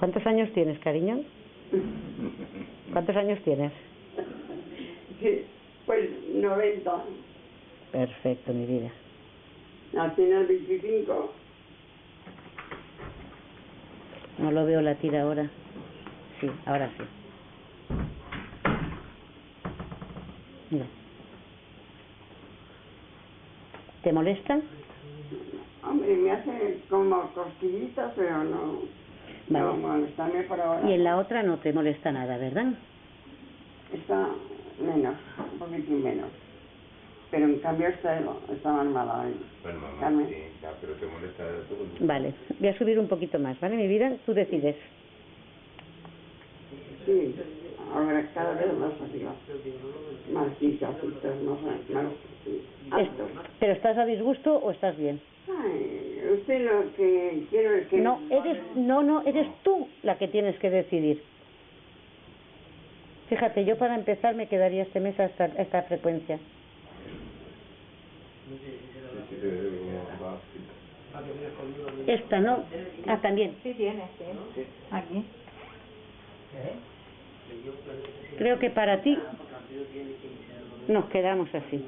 ¿Cuántos años tienes, cariño? ¿Cuántos años tienes? Pues 90. Perfecto, mi vida. Nací en 25. No lo veo latir ahora. Sí, ahora sí. Mira. ¿Te molesta? Hombre, me hace como cosquillitas, pero no. Y en la otra no te molesta nada, ¿verdad? Está menos, un poquito menos. Pero en cambio está, está normal hoy. Pero te molesta. Vale, voy a subir un poquito más, ¿vale? Mi vida, tú decides. Sí, ahora cada vez más arriba. Más quizás, más, más, más, más, más, más, más, más, usted lo que. No, eres, no, no, eres tú la que tienes que decidir. Fíjate, yo para empezar me quedaría este mes a esta, a esta frecuencia. Esta no. Ah, también. Sí, tiene, sí. Aquí. Creo que para ti nos quedamos así.